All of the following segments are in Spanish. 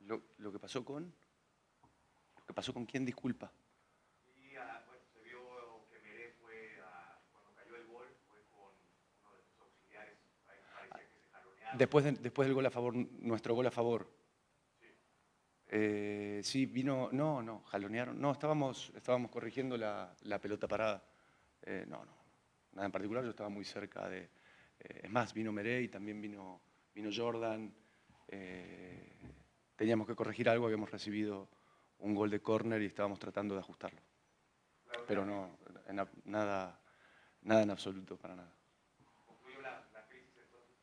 lo lo que pasó con... ¿Lo que pasó con quién? Disculpa. Y ah, bueno, se vio que Meré fue, a- cuando cayó el gol, fue con uno de sus auxiliares. Ahí parecía que se jalonearon. Después, de- después del gol a favor, nuestro gol a favor. Eh, sí, vino, no, no, jalonearon, no, estábamos, estábamos corrigiendo la, la pelota parada. Eh, no, no, nada en particular, yo estaba muy cerca de, eh, es más, vino Merey también vino, vino Jordan. teníamos que corregir algo, habíamos recibido un gol de córner y estábamos tratando de ajustarlo. Pero no, nada, nada en absoluto, para nada. Concluyó la, la crisis entonces.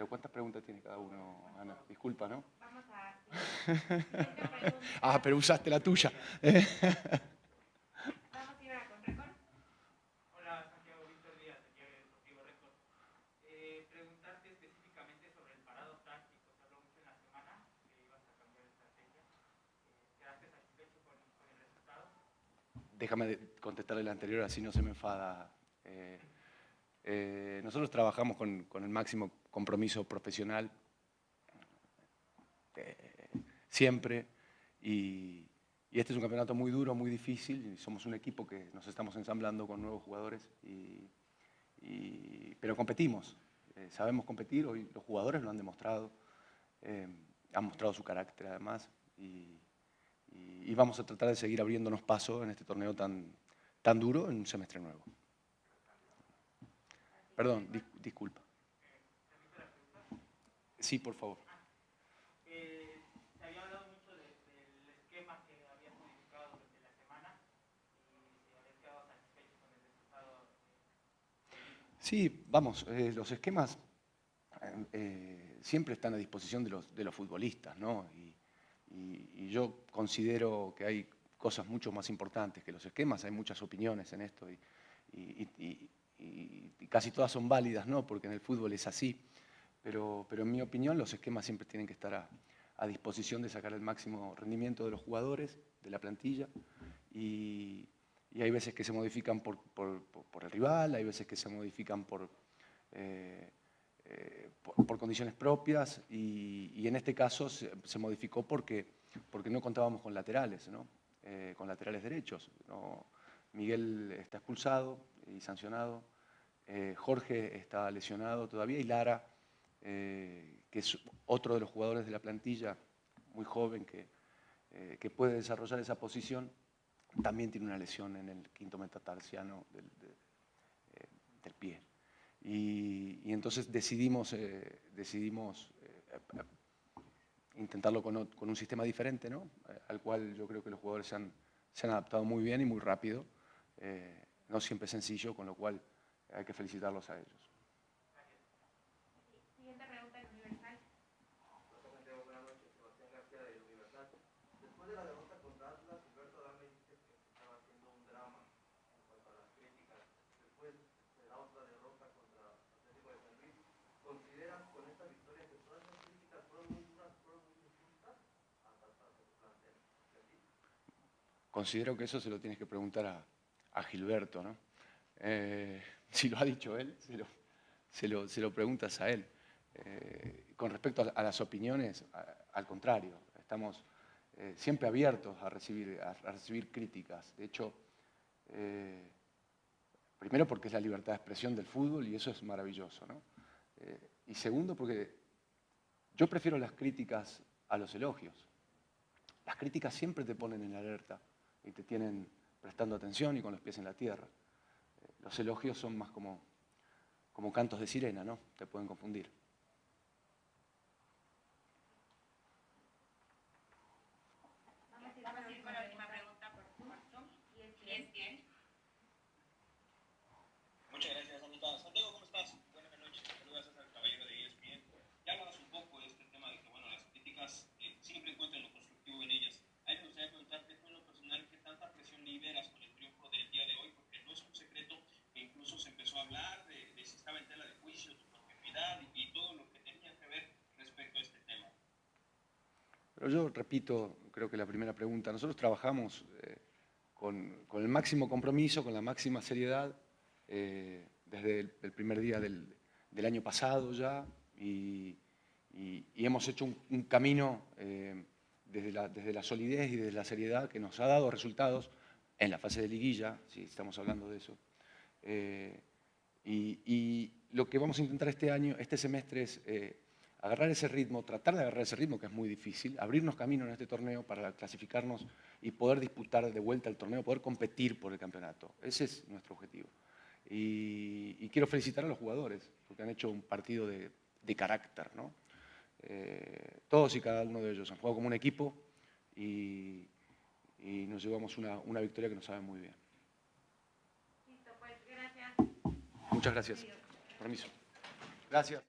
Pero ¿cuántas preguntas tiene cada uno, Ana? Disculpa, ¿no? Vamos a... Ah, pero usaste la tuya. Vamos a ir a con récord. Hola, Santiago Víctor Díaz, aquí de Deportivo Récord. Preguntarte específicamente sobre el parado táctico. Se habló mucho en la semana que ibas a cambiar de estrategia. ¿Quedaste satisfecho con, con el resultado? Déjame contestarle la anterior, así no se me enfada. Eh, eh, nosotros trabajamos con, el máximo compromiso profesional eh, siempre y, este es un campeonato muy duro, muy difícil somos un equipo que nos estamos ensamblando con nuevos jugadores, y, pero competimos, eh, sabemos competir, hoy los jugadores lo han demostrado, han mostrado su carácter además y vamos a tratar de seguir abriéndonos paso en este torneo tan, tan duro en un semestre nuevo. Perdón, dis- disculpa. Sí, por favor. Se había hablado mucho de- del esquema que habías modificado durante la semana y si habías quedado satisfecho con el resultado. Sí, vamos, eh, los esquemas eh, eh, siempre están a disposición de los, de los futbolistas, ¿no? Y, y- y yo considero que hay cosas mucho más importantes que los esquemas, hay muchas opiniones en esto y, y- y- casi todas son válidas, ¿no? Porque en el fútbol es así, pero, pero en mi opinión los esquemas siempre tienen que estar a, a disposición de sacar el máximo rendimiento de los jugadores, de la plantilla, y, hay veces que se modifican por, el rival, hay veces que se modifican por, eh, eh, por, condiciones propias y, en este caso se, modificó porque, porque no contábamos con laterales, ¿no? Eh, con laterales derechos. Miguel está expulsado y sancionado, eh, Jorge está lesionado todavía y Lara, eh, que es otro de los jugadores de la plantilla, muy joven, que, eh, que puede desarrollar esa posición, también tiene una lesión en el quinto metatarsiano del, de- del pie. Y, entonces decidimos, decidimos intentarlo con, con un sistema diferente, ¿no? Al cual yo creo que los jugadores se han, se han adaptado muy bien y muy rápido. No siempre es sencillo, con lo cual hay que felicitarlos a ellos. Siguiente pregunta en Universal. Santiago, buenas noches. Sebastián García de Universal. Después de la derrota contra Atlas, Alberto Adame dice que se estaba haciendo un drama en cuanto a las críticas. Después de la otra derrota contra Atlético de San Luis, ¿consideras con esta victoria que todas esas críticas fueron muy duras, fueron muy injustas hasta para su plantel? ¿Y a ti? Considero que eso se lo tienes que preguntar a, a Gilberto, ¿no? Eh, si lo ha dicho él, se lo, se lo- preguntas a él. Eh, con respecto a, las opiniones, al contrario, estamos eh, siempre abiertos a recibir, a, recibir críticas. De hecho, primero porque es la libertad de expresión del fútbol y eso es maravilloso, ¿no? Y segundo porque yo prefiero las críticas a los elogios. Las críticas siempre te ponen en alerta y te tienen prestando atención y con los pies en la tierra. Eh, Los elogios son más como, como cantos de sirena, ¿no? Te pueden confundir. Vamos a ir con la última pregunta por por Zoom. Y es bien. Muchas gracias, Anita. Santiago, ¿cómo estás? Buenas noches. Saludos a César Caballero de ESPN. Ya hablabas un poco de este tema de que, bueno, las críticas eh, siempre encuentran lo constructivo en ellas. A mí me gustaría preguntarte, tú en lo personal, ¿qué tanta presión yo repito, creo que la primera pregunta, nosotros trabajamos eh, con, con, el máximo compromiso, con la máxima seriedad, eh, desde el, primer día del, del, año pasado ya, y, y, hemos hecho un, camino eh, desde, la, desde la solidez y desde la seriedad que nos ha dado resultados en la fase de liguilla, si estamos hablando de eso. Eh, y, y, lo que vamos a intentar este año, este semestre, es agarrar ese ritmo, tratar de agarrar ese ritmo, que es muy difícil, abrirnos camino en este torneo para clasificarnos y poder disputar de vuelta el torneo, poder competir por el campeonato. Ese es nuestro objetivo. Y, y quiero felicitar a los jugadores, porque han hecho un partido de, de carácter, ¿no? Eh, todos y cada uno de ellos han jugado como un equipo y, y nos llevamos una, una, victoria que nos sabe muy bien. Listo, pues gracias. Muchas gracias. Permiso. Gracias.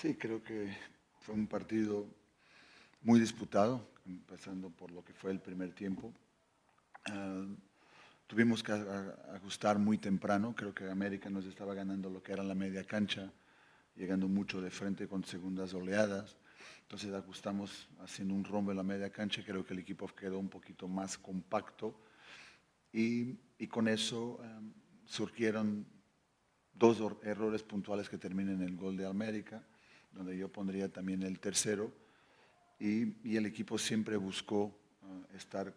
Sí, creo que fue un partido muy disputado, empezando por lo que fue el primer tiempo. Uh, tuvimos que ajustar muy temprano, creo que América nos estaba ganando lo que era la media cancha, llegando mucho de frente con segundas oleadas. Entonces ajustamos haciendo un rombo en la media cancha, creo que el equipo quedó un poquito más compacto y, con eso um, surgieron dos errores puntuales que terminan en el gol de América donde yo pondría también el tercero, y, el equipo siempre buscó uh, estar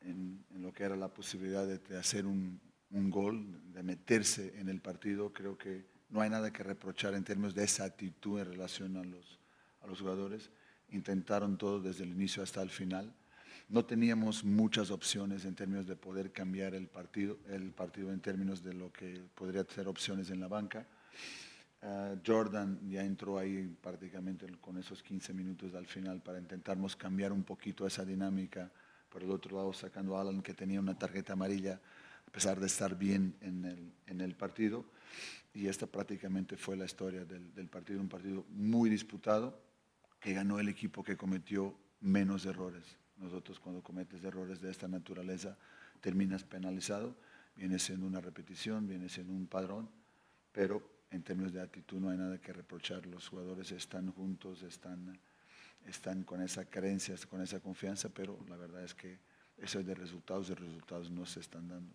en, lo que era la posibilidad de, de hacer un, un, gol, de meterse en el partido. Creo que no hay nada que reprochar en términos de esa actitud en relación a los, a los jugadores. Intentaron todo desde el inicio hasta el final. No teníamos muchas opciones en términos de poder cambiar el partido, el partido en términos de lo que podría ser opciones en la banca. Uh, Jordan ya entró ahí prácticamente con esos 15 minutos al final para intentarnos cambiar un poquito esa dinámica. Por el otro lado, sacando a Alan, que tenía una tarjeta amarilla, pesar de estar bien en el, partido. Y esta prácticamente fue la historia del, del partido, un partido muy disputado, que ganó el equipo que cometió menos errores. Nosotros cuando cometes errores de esta naturaleza terminas penalizado, viene siendo una repetición, viene siendo un padrón, pero en términos de actitud no hay nada que reprochar. Los jugadores están juntos, están, están con esa creencia, con esa confianza, pero la verdad es que eso es de resultados y resultados no se están dando.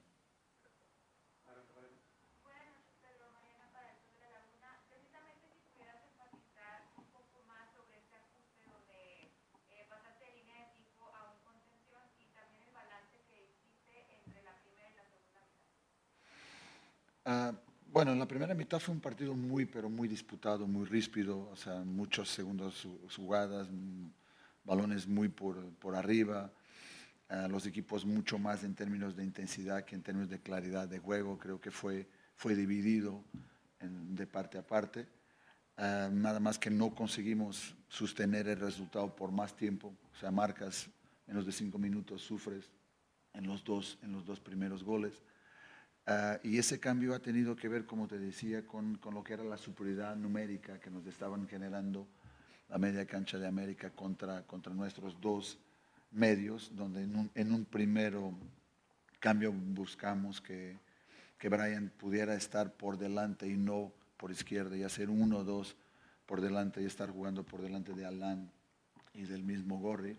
Uh, bueno, en la primera mitad fue un partido muy, pero muy disputado, muy ríspido, o sea, muchos segundos jugadas, balones muy por, por arriba, uh, los equipos mucho más en términos de intensidad que en términos de claridad de juego, creo que fue, fue dividido de parte a parte. Uh, nada más que no conseguimos sostener el resultado por más tiempo, o sea, marcas menos de cinco minutos, sufres en los dos, en los dos primeros goles. Uh, y ese cambio ha tenido que ver, como te decía, con, con, lo que era la superioridad numérica que nos estaban generando la media cancha de América contra, contra nuestros dos medios, donde en un, en un primero cambio buscamos que, que Brian pudiera estar por delante y no por izquierda y hacer uno o dos por delante y estar jugando por delante de Alan y del mismo Gorri.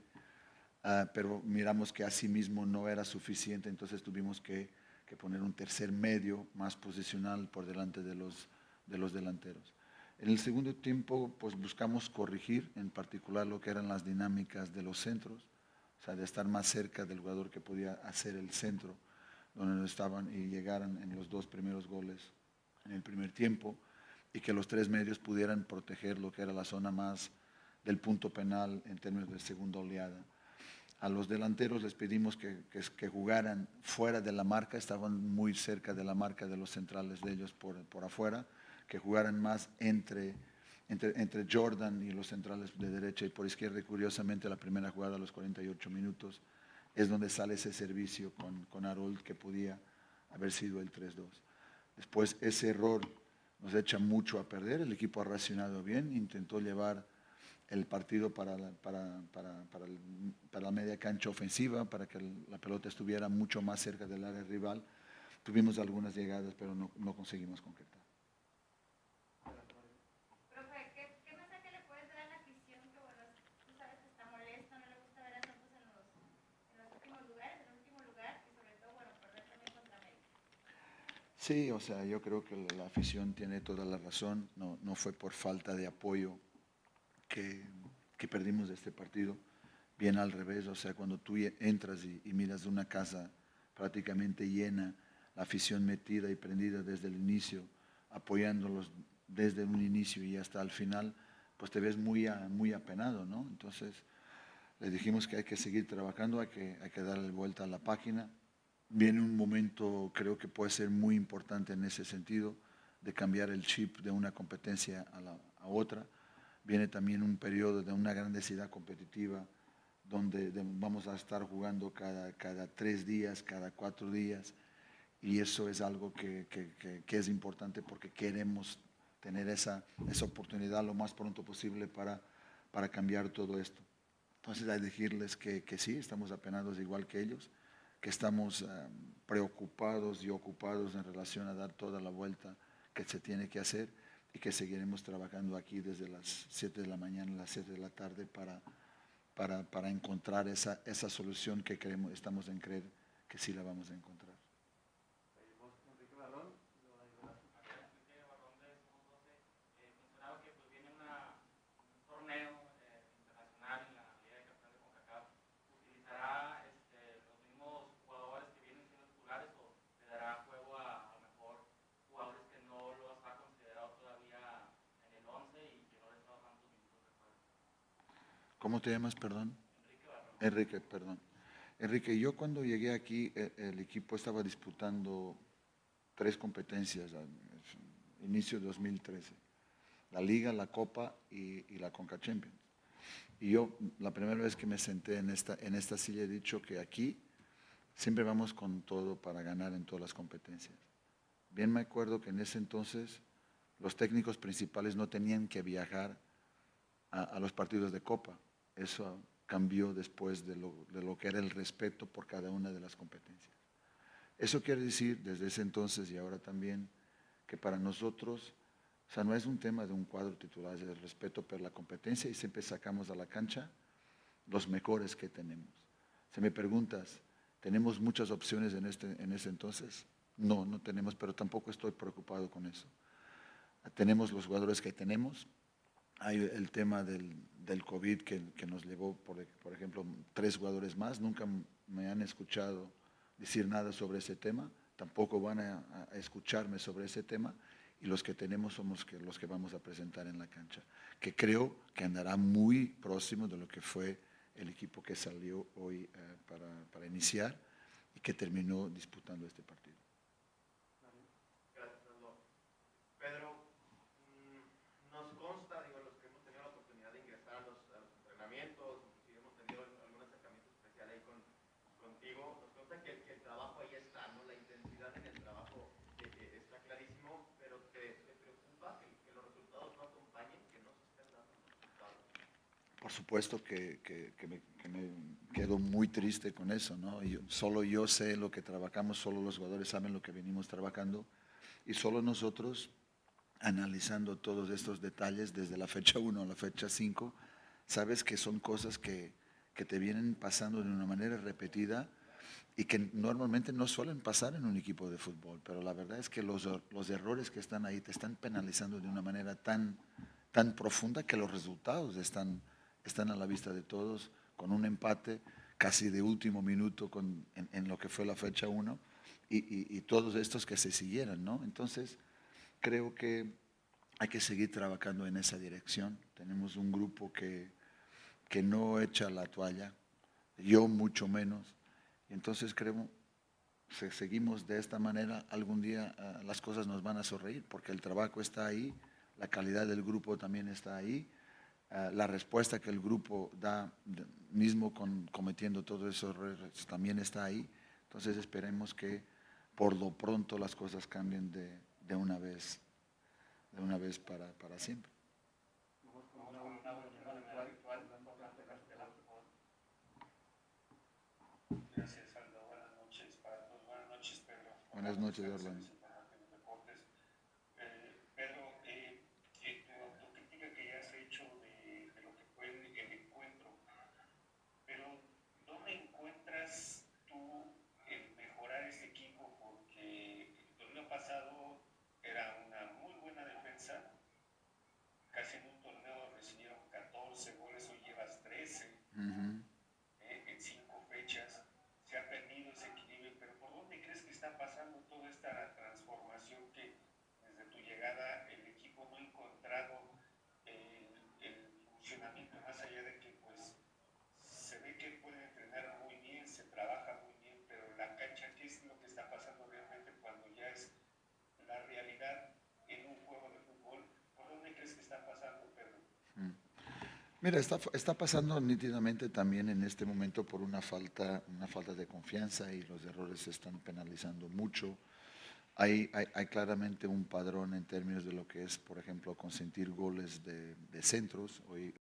Uh, pero miramos que así mismo no era suficiente, entonces tuvimos que que poner un tercer medio más posicional por delante de los, de los delanteros. En el segundo tiempo, pues buscamos corregir en particular lo que eran las dinámicas de los centros, o sea, de estar más cerca del jugador que podía hacer el centro, donde estaban y llegaran en los dos primeros goles en el primer tiempo, y que los tres medios pudieran proteger lo que era la zona más del punto penal en términos de segunda oleada a los delanteros les pedimos que, que, jugaran fuera de la marca, estaban muy cerca de la marca de los centrales de ellos por, por afuera, que jugaran más entre, entre, entre, Jordan y los centrales de derecha y por izquierda. Y curiosamente la primera jugada a los 48 minutos es donde sale ese servicio con, con Harold que podía haber sido el 3-2. Después ese error nos echa mucho a perder, el equipo ha reaccionado bien, intentó llevar el partido para la, para, para, para, el, para la media cancha ofensiva, para que la pelota estuviera mucho más cerca del área rival. Tuvimos algunas llegadas, pero no, no conseguimos concretar. Profe, ¿qué, ¿qué, mensaje le puedes dar a la afición que, bueno, tú sabes que está molesto, no le gusta ver a Santos en los, en los últimos lugares, en el último lugar, y sobre todo, bueno, perder también contra América? Sí, o sea, yo creo que la afición tiene toda la razón, no, no fue por falta de apoyo que, perdimos este partido, bien al revés, o sea, cuando tú entras y, y, miras una casa prácticamente llena, la afición metida y prendida desde el inicio, apoyándolos desde un inicio y hasta el final, pues te ves muy, muy apenado, ¿no? Entonces, le dijimos que hay que seguir trabajando, hay que, hay que darle vuelta a la página. Viene un momento, creo que puede ser muy importante en ese sentido, de cambiar el chip de una competencia a, la, a otra viene también un periodo de una gran densidad competitiva, donde vamos a estar jugando cada, cada tres días, cada cuatro días, y eso es algo que, que, es importante porque queremos tener esa, esa oportunidad lo más pronto posible para, para cambiar todo esto. Entonces, hay que decirles que, que sí, estamos apenados igual que ellos, que estamos um, preocupados y ocupados en relación a dar toda la vuelta que se tiene que hacer y que seguiremos trabajando aquí desde las 7 de la mañana a las 7 de la tarde para, para, para encontrar esa, esa solución que creemos, estamos en creer que sí la vamos a encontrar. ¿Cómo te llamas, perdón? Enrique, perdón. Enrique, yo cuando llegué aquí, e- el, equipo estaba disputando tres competencias, inicio de 2013. La Liga, la Copa y, la Conca Champions. Y yo, la primera vez que me senté en esta, en esta silla, he dicho que aquí siempre vamos con todo para ganar en todas las competencias. Bien me acuerdo que en ese entonces los técnicos principales no tenían que viajar a los partidos de Copa. Eso cambió después de lo, de lo que era el respeto por cada una de las competencias. Eso quiere decir, desde ese entonces y ahora también, que para nosotros, o sea, no es un tema de un cuadro titular, es el respeto por la competencia y siempre sacamos a la cancha los mejores que tenemos. Si me preguntas, ¿tenemos muchas opciones en, este, en ese entonces? No, no tenemos, pero tampoco estoy preocupado con eso. Tenemos los jugadores que tenemos, hay el tema del, COVID que, nos llevó, por, por, ejemplo, tres jugadores más. Nunca me han escuchado decir nada sobre ese tema, tampoco van a, escucharme sobre ese tema. Y los que tenemos somos los que vamos a presentar en la cancha, que creo que andará muy próximo de lo que fue el equipo que salió hoy eh, para iniciar y que terminó disputando este partido. Gracias, Fernando. Pedro, mm, nos consta, digo, los que hemos tenido la oportunidad de ingresar a los, a los entrenamientos, inclusive hemos tenido algún acercamiento especial ahí con, contigo, nos consta que, que, el trabajo ahí está, ¿no? La intensidad en el trabajo eh, eh, está clarísimo, pero te, te preocupa que, que, los resultados no acompañen, que no se estén dando los resultados. Por supuesto que, me, que me quedo muy triste con eso, ¿no? Solo yo sé lo que trabajamos, solo los jugadores saben lo que venimos trabajando y solo nosotros analizando todos estos detalles desde la fecha 1 a la fecha 5, sabes que son cosas que, te vienen pasando de una manera repetida y que normalmente no suelen pasar en un equipo de fútbol, pero la verdad es que los, errores que están ahí te están penalizando de una manera tan profunda que los resultados están, están a la vista de todos, con un empate casi de último minuto en, lo que fue la fecha 1 y, todos estos que se siguieran, ¿no? Entonces, creo que hay que seguir trabajando en esa dirección. Tenemos un grupo que, que no echa la toalla, yo mucho menos. Entonces creo, si seguimos de esta manera, algún día uh, las cosas nos van a sonreír, porque el trabajo está ahí, la calidad del grupo también está ahí, uh, la respuesta que el grupo da, mismo con, cometiendo todos esos errores, también está ahí. Entonces esperemos que por lo pronto las cosas cambien de, de una vez, de una vez para, para siempre. Buenas noches, Orlando. Eh, Pedro, eh, eh, tu, tu, crítica que ya has hecho de, de, lo que fue el, el encuentro, pero ¿dónde encuentras tú el mejorar este equipo? Porque el torneo pasado era una muy buena defensa, casi en un torneo recibieron 14 goles, hoy llevas 13 Uh -huh. eh, en 5 fechas, se ha perdido ese equilibrio, pero ¿por dónde crees que está pasando toda esta transformación que desde tu llegada el equipo no ha encontrado el, el funcionamiento más allá de que pues se ve que puede entrenar muy bien, se trabaja muy bien, pero en la cancha, ¿qué es lo que está pasando realmente cuando ya es la realidad en un juego de fútbol? ¿Por dónde crees que está pasando, Pedro? Mm. Mira, está, está, pasando nítidamente también en este momento por una falta, una falta de confianza y los errores se están penalizando mucho. Hay, hay, claramente un padrón en términos de lo que es, por ejemplo, consentir goles de, de centros. Hoy,